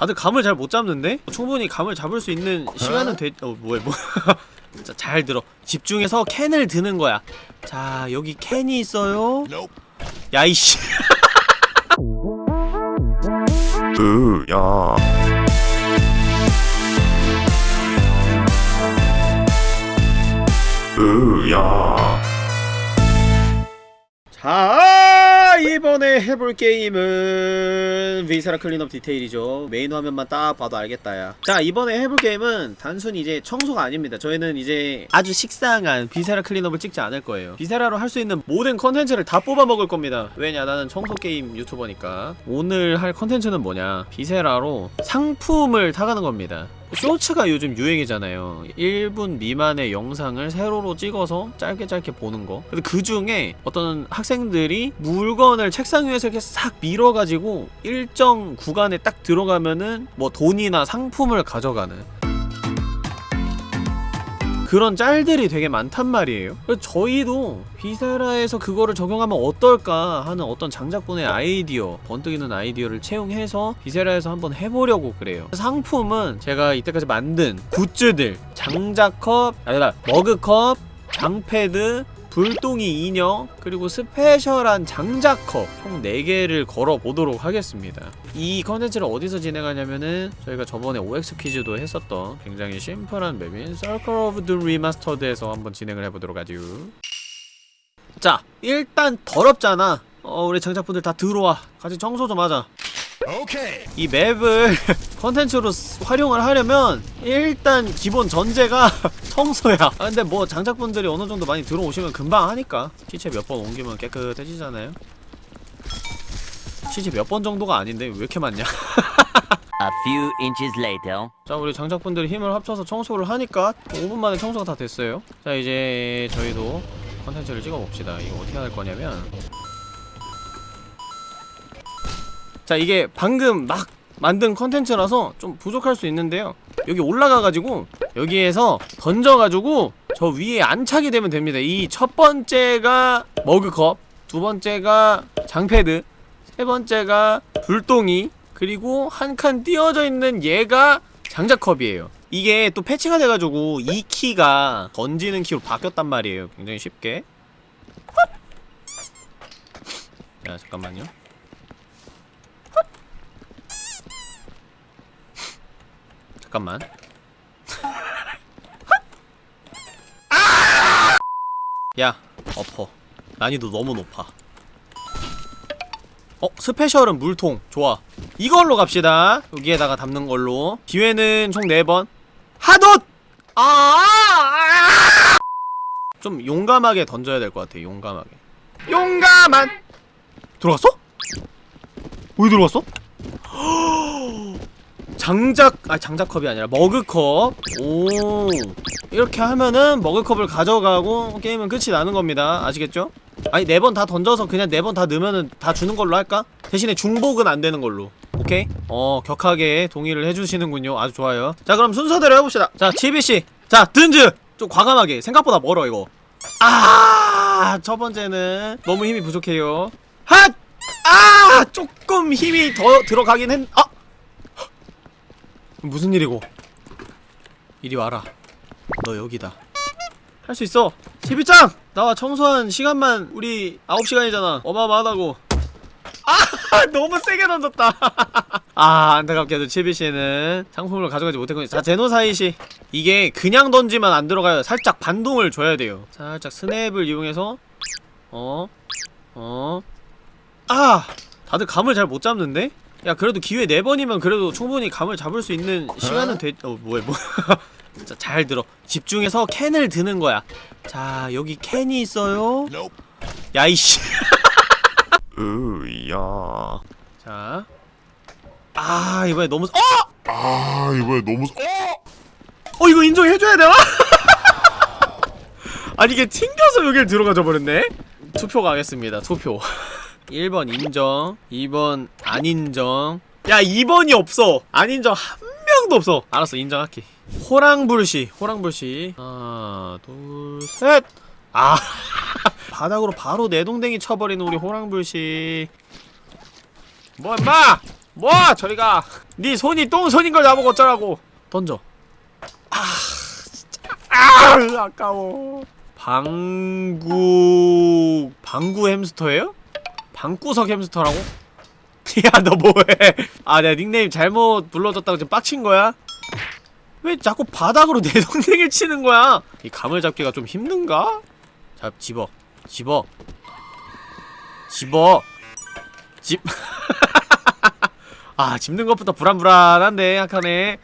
다들 감을 잘 못 잡는데? 충분히 감을 잡을 수 있는 시간은 돼.. 어 뭐야 뭐. 자, 잘 들어. 집중해서 캔을 드는 거야. 자 여기 캔이 있어요. 야 이씨. 으야. 으야. 자 이번에 해볼 게임은 Viscera Cleanup Detail이죠. 메인 화면만 딱 봐도 알겠다 야자 이번에 해볼 게임은 단순히 이제 청소가 아닙니다. 저희는 이제 아주 식상한 Viscera Cleanup을 찍지 않을 거예요. 비세라로 할 수 있는 모든 컨텐츠를 다 뽑아 먹을 겁니다. 왜냐 나는 청소 게임 유튜버니까. 오늘 할 컨텐츠는 뭐냐? 비세라로 상품을 타가는 겁니다 쇼츠가 요즘 유행이잖아요. 1분 미만의 영상을 세로로 찍어서 짧게 짧게 보는 거. 근데 그 중에 어떤 학생들이 물건을 책상 위에서 이렇게 싹 밀어가지고 일정 구간에 딱 들어가면은 뭐 돈이나 상품을 가져가는 그런 짤들이 되게 많단 말이에요. 저희도 비세라에서 그거를 적용하면 어떨까 하는 어떤 장작분의 아이디어 번뜩이는 아이디어를 채용해서 비세라에서 한번 해보려고 그래요. 상품은 제가 이때까지 만든 굿즈들 장작컵 아니다. 머그컵 장패드 불똥이 인형 그리고 스페셜한 장작컵 총 4개를 걸어보도록 하겠습니다. 이 컨텐츠를 어디서 진행하냐면은 저희가 저번에 OX 퀴즈도 했었던 굉장히 심플한 map인 Circle of the Remastered에서 한번 진행을 해보도록 하죠. 자 일단 더럽잖아. 어 우리 장작분들 다 들어와. 같이 청소 좀 하자 오케이 이 맵을 컨텐츠로 쓰- 활용을 하려면 일단 기본 전제가 청소야. 아 근데 뭐 장작분들이 어느정도 많이 들어오시면 금방 하니까. 시체 몇 번 옮기면 깨끗해지잖아요. 시체 몇 번 정도가 아닌데 왜 이렇게 많냐? A few inches later. 자 우리 장작분들이 힘을 합쳐서 청소를 하니까 5분 만에 청소가 다 됐어요. 자 이제 저희도 컨텐츠를 찍어봅시다. 이거 어떻게 할 거냐면 자 이게 방금 막 만든 컨텐츠라서 좀 부족할 수 있는데요. 여기 올라가가지고 여기에서 던져가지고 저 위에 안착이 되면 됩니다. 이 첫 번째가 머그컵 두 번째가 장패드 세 번째가 불똥이 그리고 한 칸 띄어져 있는 얘가 장작컵이에요. 이게 또 패치가 돼가지고 이 키가 던지는 키로 바뀌었단 말이에요. 굉장히 쉽게. 자 잠깐만요 잠깐만 야 엎어 난이도 너무 높아 어? 스페셜은 물통 좋아 이걸로 갑시다 여기에다가 담는 걸로 기회는 총 4번 하돗! 아! 좀 용감하게 던져야 될 것 같아 용감하게 용감한 들어갔어? 왜 들어갔어? 장작 아 장작컵이 아니라 머그컵. 오. 이렇게 하면은 머그컵을 가져가고 게임은 끝이 나는 겁니다. 아시겠죠? 아니 네 번 다 던져서 그냥 네 번 다 넣으면은 다 주는 걸로 할까? 대신에 중복은 안 되는 걸로. 오케이? 어 격하게 동의를 해주시는군요. 아주 좋아요. 자 그럼 순서대로 해봅시다. 자 치비씨. 자 든즈. 좀 과감하게. 생각보다 멀어 이거. 아 첫 번째는 너무 힘이 부족해요. 핫! 아 조금 힘이 더 들어가긴 했.. 아! 무슨 일이고? 이리 와라. 너 여기다. 할 수 있어. 제비짱! 나와 청소한 시간만 우리 9시간이잖아. 어마어마하다고. 아! 너무 세게 던졌다. 아 안타깝게도 치비씨는 상품을 가져가지 못했군요. 자 제노사이씨 이게 그냥 던지면 안 들어가요. 살짝 반동을 줘야 돼요. 살짝 스냅을 이용해서 어? 어? 아! 다들 감을 잘 못 잡는데? 야 그래도 기회 4번이면 그래도 충분히 감을 잡을 수 있는 시간은 돼.. 어 뭐야 뭐 자, 잘 들어 집중해서 캔을 드는 거야 자 여기 캔이 있어요 야 이씨 으야 자. 아, 이번에 너무 어! 아 이번에 너무 어? 어 이거 인정해줘야 되나? 아니 이게 튕겨서 여길 들어가져 버렸네? 투표 가겠습니다 투표 1번 인정 2번 안 인정. 야 2번이 없어. 안 인정 한 명도 없어. 알았어 인정할게. 호랑불시 호랑불시 하나 둘셋아 바닥으로 바로 내동댕이 쳐버리는 우리 호랑불시 뭐 임마! 뭐 저리가! 네 손이 똥손인 걸 나보고 어쩌라고! 던져. 아 진짜. 아 아까워. 방구 방구 햄스터예요? 방구석 햄스터라고? 야 너 뭐해 아 내가 닉네임 잘못 불러줬다고 지금 빡친 거야? 왜 자꾸 바닥으로 내 동생을 치는 거야? 이 감을 잡기가 좀 힘든가? 자 집어 집어 집어 집 아, 집는 것부터 불안불안한데, 약하네.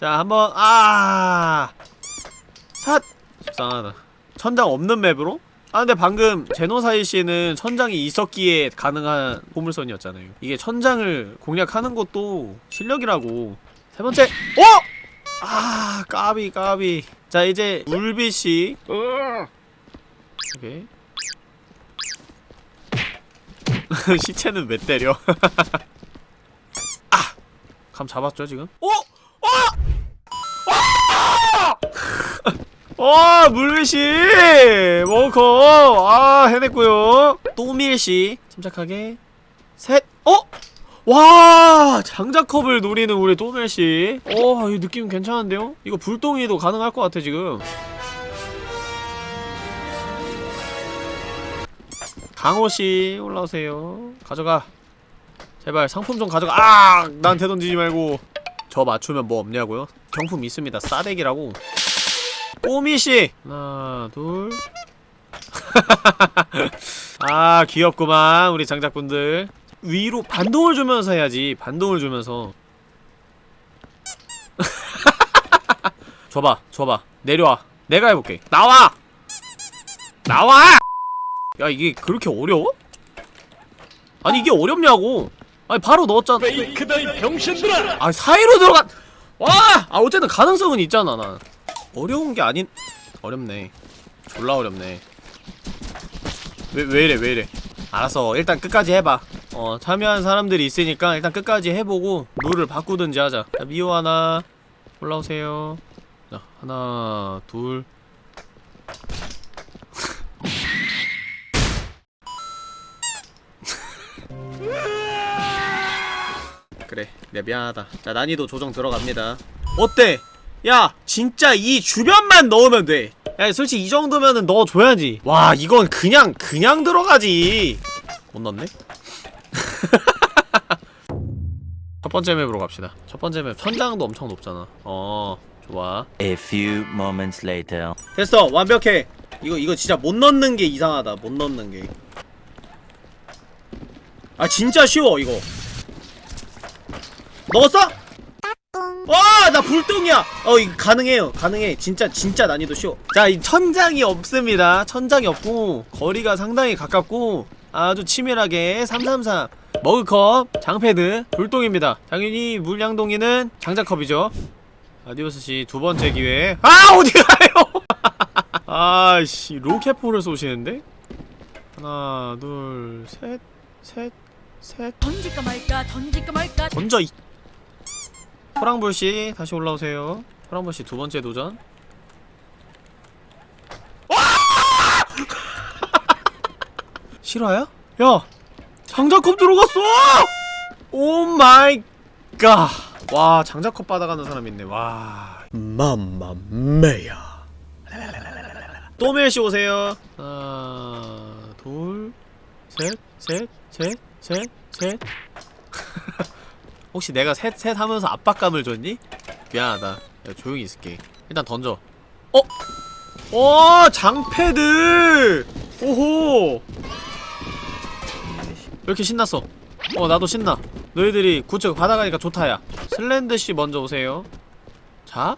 자, 한번, 아! 삿! 속상하다. 천장 없는 맵으로? 아, 근데 방금 제노사이 씨는 천장이 있었기에 가능한 보물선이었잖아요. 이게 천장을 공략하는 것도 실력이라고. 세 번째, 어! 아, 까비, 까비. 자, 이제 물비 씨. 오케이. 시체는 왜 때려? 감 잡았죠 지금? 어? 어! 물밀씨! 워커! 아 해냈고요 또밀씨 침착하게 셋! 어? 와! 장자컵을 노리는 우리 또밀씨 어, 이 느낌 괜찮은데요? 이거 불똥이도 가능할 것 같아 지금 강호씨 올라오세요 가져가 제발 상품 좀 가져가 아! 나한테 던지지 말고 저 맞추면 뭐 없냐고요? 경품 있습니다 싸대기라고 꼬미씨 하나 둘 아, 귀엽구만, 우리 장작분들. 위로 반동을 주면서 해야지, 반동을 주면서. 줘봐, 줘봐. 내려와. 내가 해볼게. 나와! 나와! 야, 이게 그렇게 어려워? 아니, 이게 어렵냐고! 아니, 바로 넣었잖아. 페이크다 이 병신들아! 아, 사이로 들어가! 와! 아, 어쨌든 가능성은 있잖아, 난. 어려운 게 아닌, 어렵네. 졸라 어렵네. 왜, 왜 이래, 왜 이래. 알았어. 일단 끝까지 해봐. 어, 참여한 사람들이 있으니까 일단 끝까지 해보고 룰을 바꾸든지 하자. 자, 미호 하나. 올라오세요. 자, 하나, 둘. 그래, 내 미안하다. 자, 난이도 조정 들어갑니다. 어때? 야, 진짜 이 주변만 넣으면 돼. 야, 솔직히 이 정도면은 넣어줘야지. 와, 이건 그냥, 그냥 들어가지. 못 넣네? 첫 번째 맵으로 갑시다. 첫 번째 맵, 천장도 엄청 높잖아. 어, 좋아. A few moments later. 됐어, 완벽해. 이거, 이거 진짜 못 넣는 게 이상하다. 못 넣는 게. 아, 진짜 쉬워, 이거. 넣었어? 와, 나 불똥이야. 어, 이거 가능해요. 가능해. 진짜 진짜 난이도 쉬워. 자, 이 천장이 없습니다. 천장이 없고 거리가 상당히 가깝고 아주 치밀하게 333 머그컵, 장패드, 불똥입니다. 당연히 물량동이는 장자컵이죠. 아디오스 씨 두 번째 기회. 아, 어디 가요? 아씨, 로켓포를 쏘시는데? 하나, 둘, 셋, 셋, 셋. 던질까 말까 던질까 말까 던져 이 호랑불씨 다시 올라오세요 호랑불씨 두 번째 도전 와! 실화야? 야! 장작컵 들어갔어! Oh my God! 와 장작컵 받아가는 사람 있네 와 mamma mia 또멜씨 오세요 하나 둘 셋 셋 셋 셋 셋 혹시 내가 셋, 셋 하면서 압박감을 줬니? 미안하다. 야, 조용히 있을게. 일단 던져. 어? 어, 장패드! 오호! 왜 이렇게 신났어? 어, 나도 신나. 너희들이 구축 받아가니까 좋다 야. 슬렌드씨 먼저 오세요. 자?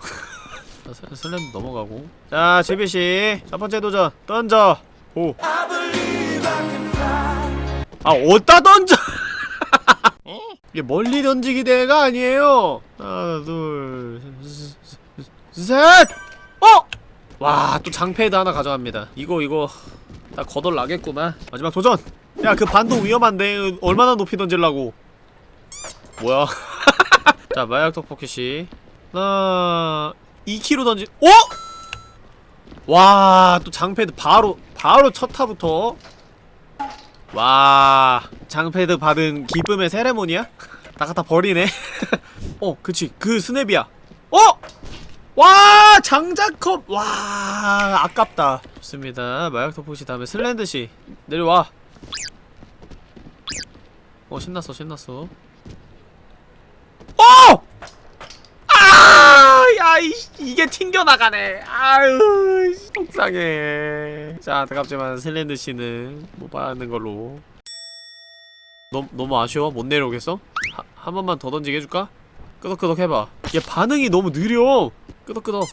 자, 슬- 슬렌드 넘어가고. 자, 제비씨. 첫 번째 도전. 던져. 오. 아 어디다 던져? 이게 멀리 던지기 대회가 아니에요. 하나 둘셋! 어! 와 또 장패드 하나 가져갑니다. 이거 이거. 나 거덜 나겠구만 마지막 도전! 야 그 반동 위험한데? 얼마나 높이 던질라고? 뭐야? 자 마약 떡볶이씨 하나 2kg 던지 어? 와또 장패드 바로 바로 첫 타부터 와 장패드 받은 기쁨의 세레모니야? 나 갖다 버리네. 어 그치. 그 스냅이야. 어! 와 장자컵! 와 아깝다. 좋습니다. 마약 토포시 다음에 슬렌드씨 내려와. 어 신났어 신났어. 어! 아! 야, 이, 이게 튕겨 나가네. 아유, 속상해. 자, 안타깝지만 슬렌드 씨는 못 받는 걸로. 너무, 너무 아쉬워? 못 내려오겠어? 하, 한 번만 더 던지게 해줄까? 끄덕끄덕 해봐. 얘 반응이 너무 느려. 끄덕끄덕.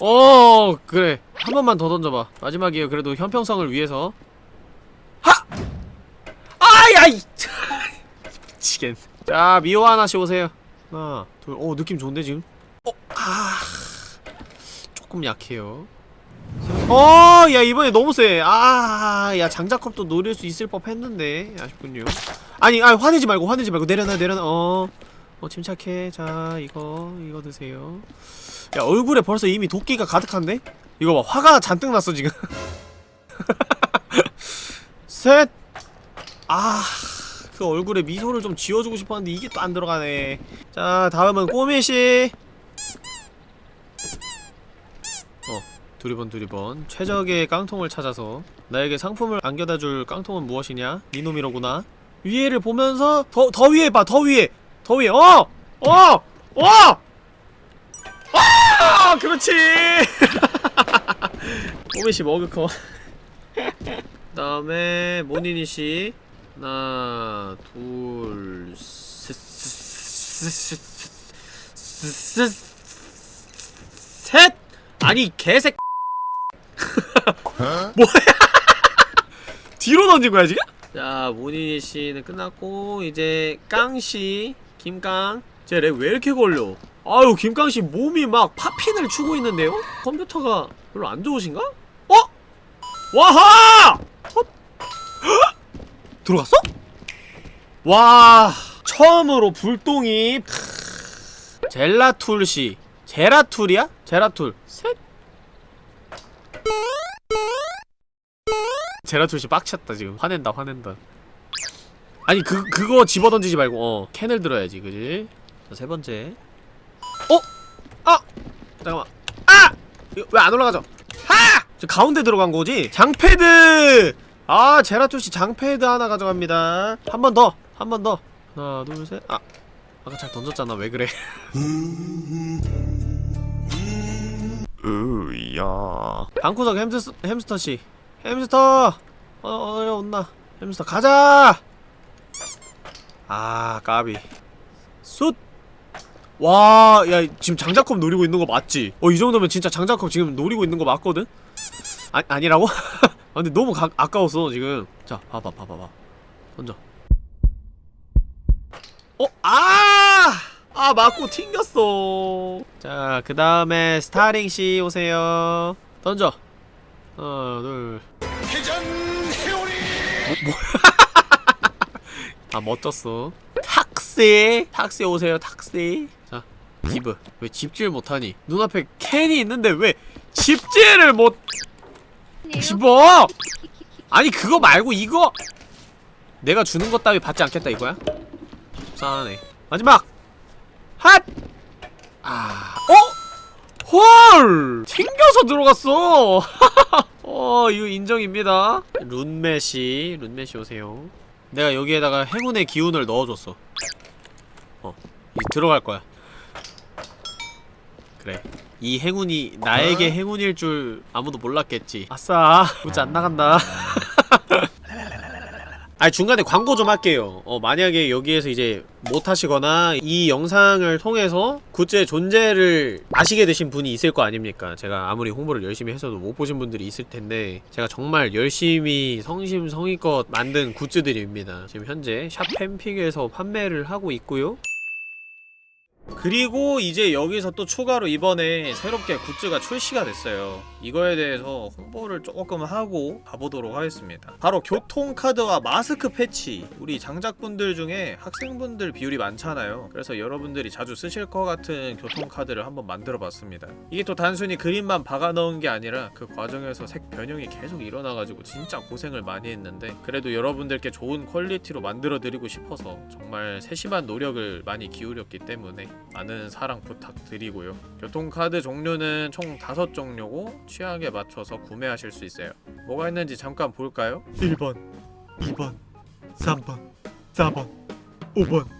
어, 그래. 한 번만 더 던져봐. 마지막이에요. 그래도 형평성을 위해서. 하! 아, 야, 이! 미치겠네. 자, 미호 하나씩 오세요. 하나, 둘, 어, 느낌 좋은데, 지금? 어, 아. 조금 약해요. 어, 야, 이번에 너무 세. 아, 야, 장자컵도 노릴 수 있을 법 했는데. 아쉽군요. 아니, 아, 화내지 말고, 화내지 말고. 내려놔, 내려놔. 어. 어, 침착해. 자, 이거, 이거 드세요. 야, 얼굴에 벌써 이미 도끼가 가득한데? 이거 봐, 화가 잔뜩 났어, 지금. 셋! 아. 그 얼굴에 미소를 좀 지워주고 싶었는데 이게 또 안 들어가네. 자, 다음은 꼬미씨. 어, 두리번 두리번. 최적의 깡통을 찾아서 나에게 상품을 안겨다줄 깡통은 무엇이냐? 니놈이로구나. 위에를 보면서 더, 더 위에 봐, 더 위에! 더 위에, 어! 어! 어! 아! 그렇지! 꼬미씨 머그커. 그 다음에 모니니씨. 하나, 둘, 셋, 셋, 셋, 셋, 셋! 아니, 개색. 뭐야? 뒤로 던진 거야, 지금? 자, 모니니 씨는 끝났고, 이제, 깡씨, 김깡. 쟤 lag 왜 이렇게 걸려? 아유, 김깡씨 몸이 막 popping을 추고 있는데요? 컴퓨터가 별로 안 좋으신가? 어? 와하! 어? 들어갔어? 와 처음으로 불똥이 젤라툴씨 제라툴이야? 제라툴 셋 제라툴씨 빡쳤다 지금 화낸다 화낸다 아니 그, 그거 집어던지지 말고 어 캔을 들어야지 그지? 자 세번째 어? 아! 잠깐만 아! 왜 안 올라가죠? 하! 저 가운데 들어간 거지? 장패드! 아 제라툴씨 장패드 하나 가져갑니다 한 번 더! 한 번 더! 하나 둘 셋 아! 아까 잘 던졌잖아 왜 그래 으야. 방구석 햄스, 햄스터씨 햄스터! 어, 어, 온나 햄스터 가자! 아 까비 숫! 와, 야, 지금 장자컵 노리고 있는 거 맞지? 어, 이 정도면 진짜 장자컵 지금 노리고 있는 거 맞거든? 아, 아니라고? 아, 근데 너무 가, 아까웠어, 지금. 자, 봐봐, 봐봐, 봐. 던져. 어, 아! 아, 맞고 튕겼어. 자, 그 다음에 스타링씨 오세요. 던져. 하나, 둘. 회전 회오리. 아, 멋졌어. 탁시! 탁시 오세요, 탁시. 자, 기브. 왜 집질 못하니? 눈앞에 캔이 있는데 왜 집질을 못 집어! 아니, 그거 말고 이거! 내가 주는 것 따위 받지 않겠다, 이거야? 속상하네. 마지막! 핫! 아, 어? 헐! 튕겨서 들어갔어! 어, 이거 인정입니다. 룬메시, 룬메시 오세요. 내가 여기에다가 행운의 기운을 넣어줬어. 어, 이 들어갈 거야. 그래. 이 행운이 나에게 행운일 줄 아무도 몰랐겠지. 아싸, 문자 안 나간다. 아 중간에 광고 좀 할게요. 어 만약에 여기에서 이제 못하시거나 이 영상을 통해서 굿즈의 존재를 아시게 되신 분이 있을 거 아닙니까? 제가 아무리 홍보를 열심히 해서도 못 보신 분들이 있을 텐데 제가 정말 열심히 성심성의껏 만든 굿즈들입니다. 지금 현재 샵 팬픽에서 판매를 하고 있고요 그리고 이제 여기서 또 추가로 이번에 새롭게 굿즈가 출시가 됐어요. 이거에 대해서 홍보를 조금 하고 가보도록 하겠습니다. 바로 교통카드와 마스크 패치. 우리 장작분들 중에 학생분들 비율이 많잖아요. 그래서 여러분들이 자주 쓰실 것 같은 교통카드를 한번 만들어 봤습니다. 이게 또 단순히 그림만 박아 넣은 게 아니라 그 과정에서 색 변형이 계속 일어나가지고 진짜 고생을 많이 했는데 그래도 여러분들께 좋은 퀄리티로 만들어 드리고 싶어서 정말 세심한 노력을 많이 기울였기 때문에 많은 사랑 부탁드리고요. 교통카드 종류는 총 5종류고 취향에 맞춰서 구매하실 수 있어요. 뭐가 있는지 잠깐 볼까요? 1번 2번 3번 4번 5번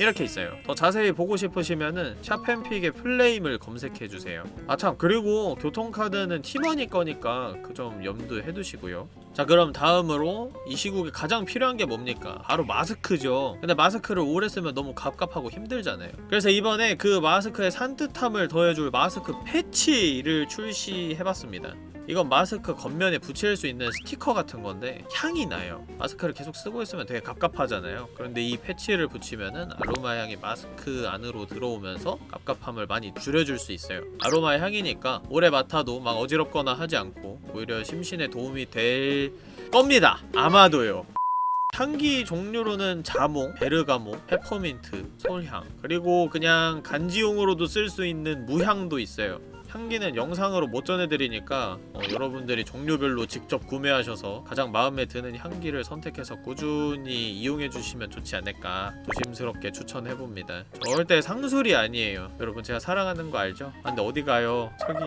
이렇게 있어요. 더 자세히 보고 싶으시면은 샵앤픽의 플레임을 검색해주세요. 아 참. 그리고 교통카드는 팀원이 거니까 그 점 염두해 두시고요. 자 그럼 다음으로 이 시국에 가장 필요한 게 뭡니까? 바로 마스크죠. 근데 마스크를 오래 쓰면 너무 갑갑하고 힘들잖아요. 그래서 이번에 그 마스크의 산뜻함을 더해줄 마스크 패치를 출시해봤습니다 이건 마스크 겉면에 붙일 수 있는 스티커 같은 건데 향이 나요. 마스크를 계속 쓰고 있으면 되게 갑갑하잖아요. 그런데 이 패치를 붙이면은 아로마 향이 마스크 안으로 들어오면서 갑갑함을 많이 줄여줄 수 있어요. 아로마 향이니까 오래 맡아도 막 어지럽거나 하지 않고 오히려 심신에 도움이 될 겁니다. 아마도요. 향기 종류로는 자몽, 베르가모, 페퍼민트, 솔향 그리고 그냥 간지용으로도 쓸 수 있는 무향도 있어요 향기는 영상으로 못 전해드리니까 어, 여러분들이 종류별로 직접 구매하셔서 가장 마음에 드는 향기를 선택해서 꾸준히 이용해주시면 좋지 않을까 조심스럽게 추천해봅니다. 절대 상술이 아니에요. 여러분 제가 사랑하는 거 알죠? 아 근데 어디 가요? 저기.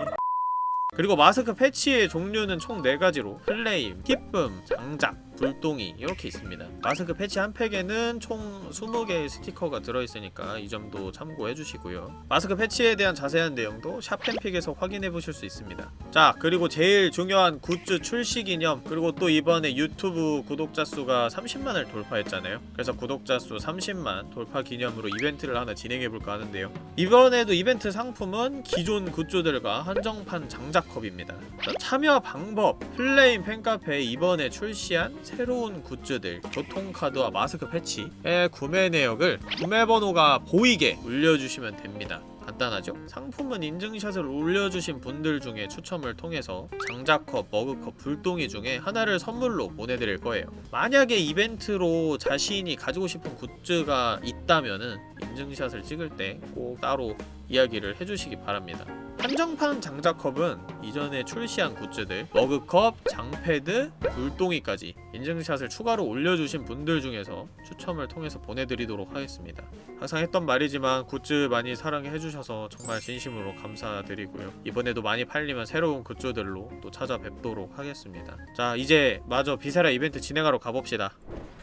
그리고 마스크 패치의 종류는 총 4가지로. 플레임, 기쁨, 장작, 불똥이 이렇게 있습니다. 마스크 패치 한 팩에는 총 20개의 스티커가 들어있으니까 이 점도 참고해주시고요. 마스크 패치에 대한 자세한 내용도 샵팬픽에서 확인해보실 수 있습니다. 자 그리고 제일 중요한 굿즈 출시 기념 그리고 또 이번에 유튜브 구독자 수가 30만을 돌파했잖아요. 그래서 구독자 수 30만 돌파 기념으로 이벤트를 하나 진행해볼까 하는데요. 이번에도 이벤트 상품은 기존 굿즈들과 한정판 장작컵입니다. 자, 참여 방법 플레임 팬카페에 이번에 출시한 새로운 굿즈들 교통카드와 마스크 패치의 구매 내역을 구매 번호가 보이게 올려주시면 됩니다 간단하죠? 상품은 인증샷을 올려주신 분들 중에 추첨을 통해서 장작컵, 머그컵, 불똥이 중에 하나를 선물로 보내드릴 거예요 만약에 이벤트로 자신이 가지고 싶은 굿즈가 있다면은 인증샷을 찍을 때 꼭 따로 이야기를 해주시기 바랍니다. 한정판 장작컵은 이전에 출시한 굿즈들 머그컵, 장패드, 물동이까지 인증샷을 추가로 올려주신 분들 중에서 추첨을 통해서 보내드리도록 하겠습니다. 항상 했던 말이지만 굿즈 많이 사랑해주셔서 정말 진심으로 감사드리고요. 이번에도 많이 팔리면 새로운 굿즈들로 또 찾아뵙도록 하겠습니다. 자 이제 마저 비세라 이벤트 진행하러 가봅시다.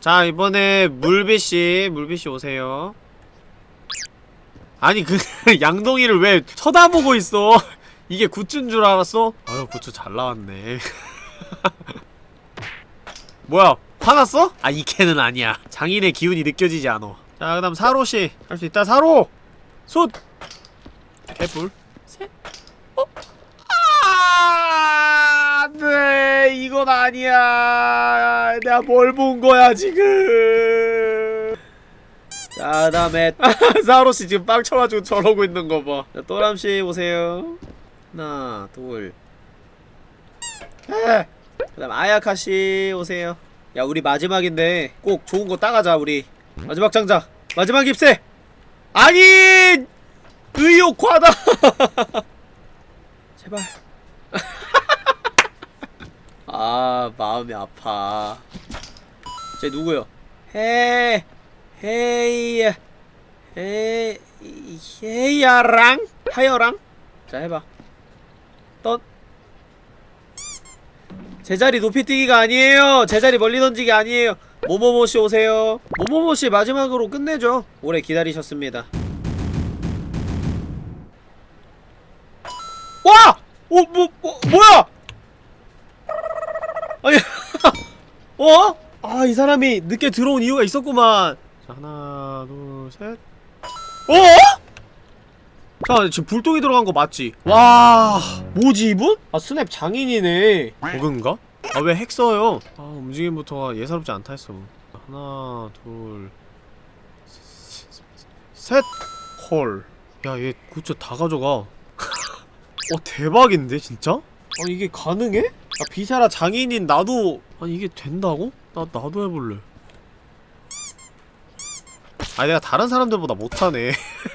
자 이번에 물비씨 물비씨 오세요 아니 그 양동이를 왜 쳐다보고 있어? 이게 굿즈인 줄 알았어? 아유 굿즈 잘 나왔네. 뭐야 화났어? 아 이 캔은 아니야. 장인의 기운이 느껴지지 않아. 자 그다음 사로씨. 할 수 있다. 사로! 솥 개뿔. 셋. 어? 아, 네 이건 아니야. 내가 뭘 본 거야 지금 자 그다음에 사로씨 지금 빵 쳐가지고 저러고 있는 거봐. 자 또람씨 오세요. 하나 둘. 에. 그다음 아야카씨 오세요. 야 우리 마지막인데 꼭 좋은 거 따가자 우리. 마지막 장자. 마지막 깁세! 아니! 의욕 과다! 제발. 아 마음이 아파. 쟤 누구요 헤 헤이 헤 헤야랑? 하여랑? 자 해봐. 떤 제자리 높이 뛰기가 아니에요. 제자리 멀리 던지기 아니에요. 모모모씨 오세요. 모모모씨 마지막으로 끝내죠. 오래 기다리셨습니다. 와! 어, 뭐, 뭐, 뭐야! 아니, 어? 아, 이 사람이 늦게 들어온 이유가 있었구만. 자, 하나, 둘, 셋. 어? 자, 지금 불똥이 들어간 거 맞지? 와, 뭐지, 이분? 아, 스냅 장인이네. 버그인가? 아, 왜 핵 써요? 아, 움직임부터가 예사롭지 않다 했어. 하나, 둘, 셋. 헐. 야얘 굿즈 다 가져가 어 대박인데 진짜? 아 이게 가능해? 아 비사라 장인인 나도 아니 이게 된다고? 나 나도 해볼래 아니 내가 다른 사람들보다 못하네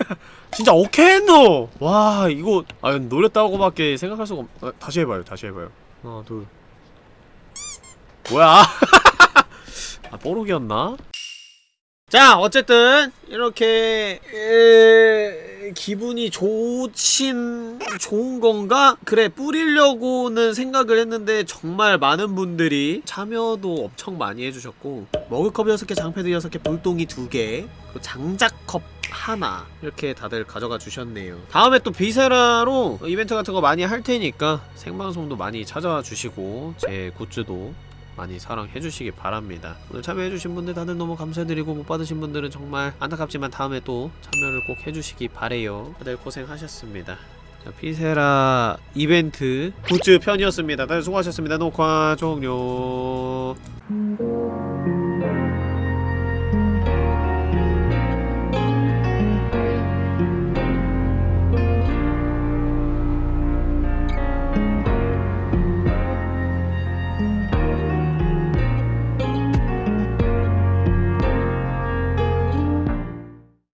진짜 오케이 했노! 와 이거 아 노렸다고밖에 생각할 수가 없... 아, 다시 해봐요 다시 해봐요 하나 둘 뭐야 아 뽀록이었나? 자 어쨌든 이렇게 에... 기분이 좋친 좋은 건가? 그래 뿌리려고는 생각을 했는데 정말 많은 분들이 참여도 엄청 많이 해주셨고 머그컵 6개, 장패드 6개, 볼동이 2개 그리고 장작컵 하나 이렇게 다들 가져가 주셨네요 다음에 또 비세라로 이벤트 같은 거 많이 할 테니까 생방송도 많이 찾아와 주시고 제 굿즈도 많이 사랑해주시기 바랍니다. 오늘 참여해주신 분들 다들 너무 감사드리고 못 받으신 분들은 정말 안타깝지만 다음에 또 참여를 꼭 해주시기 바래요. 다들 고생하셨습니다. 자, 피세라 이벤트 굿즈 편이었습니다. 다들 수고하셨습니다. 녹화 종료.